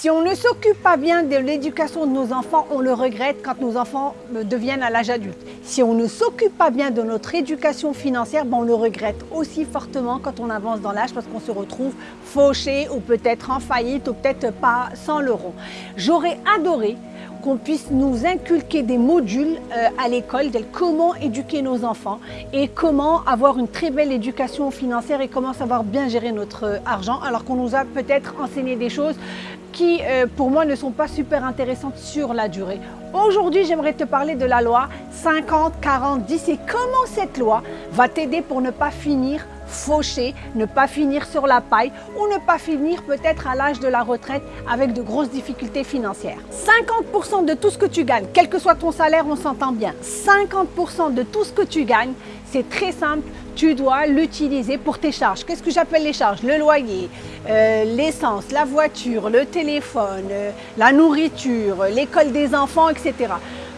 Si on ne s'occupe pas bien de l'éducation de nos enfants, on le regrette quand nos enfants euh, deviennent à l'âge adulte. Si on ne s'occupe pas bien de notre éducation financière, ben on le regrette aussi fortement quand on avance dans l'âge parce qu'on se retrouve fauché ou peut-être en faillite ou peut-être pas sans l'euro. J'aurais adoré qu'on puisse nous inculquer des modules euh, à l'école de comment éduquer nos enfants et comment avoir une très belle éducation financière et comment savoir bien gérer notre euh, argent alors qu'on nous a peut-être enseigné des choses qui, euh, pour moi, ne sont pas super intéressantes sur la durée. Aujourd'hui, j'aimerais te parler de la loi 50, 40, 10 et comment cette loi va t'aider pour ne pas finir fauché, ne pas finir sur la paille ou ne pas finir peut-être à l'âge de la retraite avec de grosses difficultés financières. 50% de tout ce que tu gagnes, quel que soit ton salaire, on s'entend bien, 50% de tout ce que tu gagnes, c'est très simple, tu dois l'utiliser pour tes charges. Qu'est-ce que j'appelle les charges? Le loyer, euh, l'essence, la voiture, le téléphone, euh, la nourriture, l'école des enfants, etc.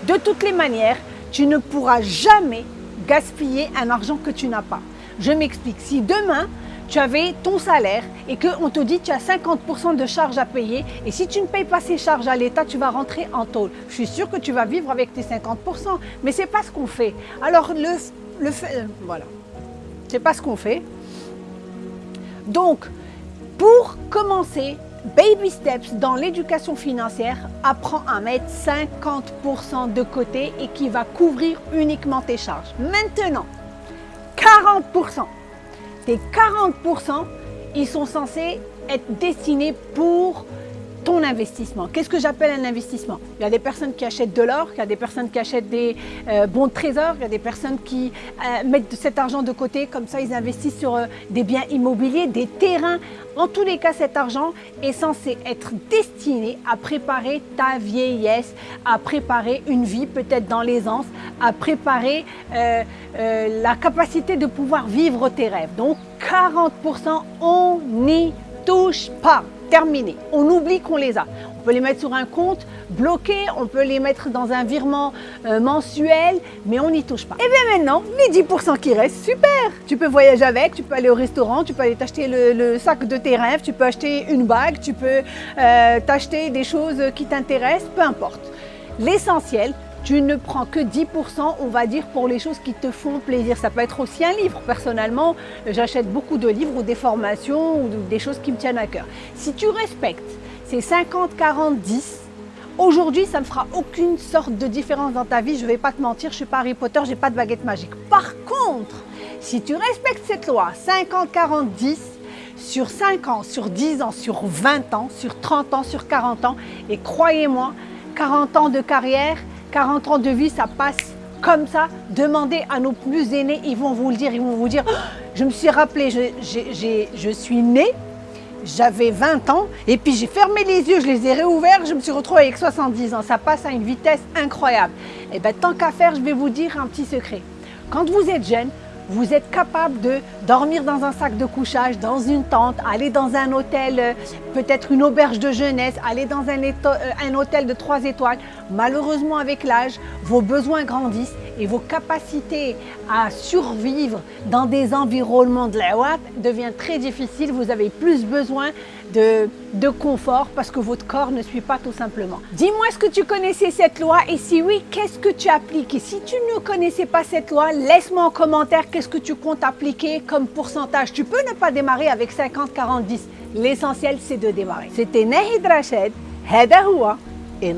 De toutes les manières, tu ne pourras jamais gaspiller un argent que tu n'as pas. Je m'explique. Si demain, tu avais ton salaire et qu'on te dit tu as 50% de charges à payer et si tu ne payes pas ces charges à l'État, tu vas rentrer en tôle. Je suis sûre que tu vas vivre avec tes 50%, mais ce n'est pas ce qu'on fait. Alors, le, le fait, euh, voilà, c'est pas ce qu'on fait. Donc, pour commencer, baby steps dans l'éducation financière, apprends à mettre 50% de côté et qui va couvrir uniquement tes charges. Maintenant, 40%. Tes 40%, ils sont censés être destinés pour ton investissement. Qu'est-ce que j'appelle un investissement? Il y a des personnes qui achètent de l'or, il y a des personnes qui achètent des euh, bons trésors, il y a des personnes qui euh, mettent cet argent de côté, comme ça ils investissent sur euh, des biens immobiliers, des terrains. En tous les cas, cet argent est censé être destiné à préparer ta vieillesse, à préparer une vie peut-être dans l'aisance, à préparer la capacité de pouvoir vivre tes rêves. Donc 40%, on n'y touche pas On oublie qu'on les a. On peut les mettre sur un compte bloqué, on peut les mettre dans un virement euh, mensuel, mais on n'y touche pas. Et bien maintenant, les 10% qui restent, super Tu peux voyager avec, tu peux aller au restaurant, tu peux aller t'acheter le, sac de tes rêves, tu peux acheter une bague, tu peux euh, t'acheter des choses qui t'intéressent, peu importe. L'essentiel, tu ne prends que 10%, on va dire, pour les choses qui te font plaisir. Ça peut être aussi un livre. Personnellement, j'achète beaucoup de livres ou des formations ou des choses qui me tiennent à cœur. Si tu respectes ces 50, 40, 10, Aujourd'hui, ça ne fera aucune sorte de différence dans ta vie. Je ne vais pas te mentir, je ne suis pas Harry Potter, je n'ai pas de baguette magique. Par contre, si tu respectes cette loi 50, 40, 10, sur 5 ans, sur 10 ans, sur 20 ans, sur 30 ans, sur 40 ans, et croyez-moi, 40 ans de carrière, 40 ans de vie, ça passe comme ça. Demandez à nos plus aînés, ils vont vous le dire, ils vont vous dire oh, je me suis rappelé, je, suis né, j'avais 20 ans et puis j'ai fermé les yeux, je les ai réouverts, je me suis retrouvée avec 70 ans. Ça passe à une vitesse incroyable. Et bien tant qu'à faire, je vais vous dire un petit secret. Quand vous êtes jeune, vous êtes capable de dormir dans un sac de couchage, dans une tente, aller dans un hôtel, euh, peut-être une auberge de jeunesse, aller dans euh, un hôtel de trois étoiles. Malheureusement, avec l'âge, vos besoins grandissent et vos capacités à survivre dans des environnements de l'awat devient très difficile. Vous avez plus besoin de, de confort parce que votre corps ne suit pas tout simplement. Dis-moi, est-ce que tu connaissais cette loi? Et si oui, qu'est-ce que tu appliques? Et si tu ne connaissais pas cette loi, laisse-moi en commentaire qu'est-ce que tu comptes appliquer comme pourcentage. Tu peux ne pas démarrer avec 50, 40, 10. L'essentiel, c'est de démarrer. C'était Nahid Rachid, Hada Houa, et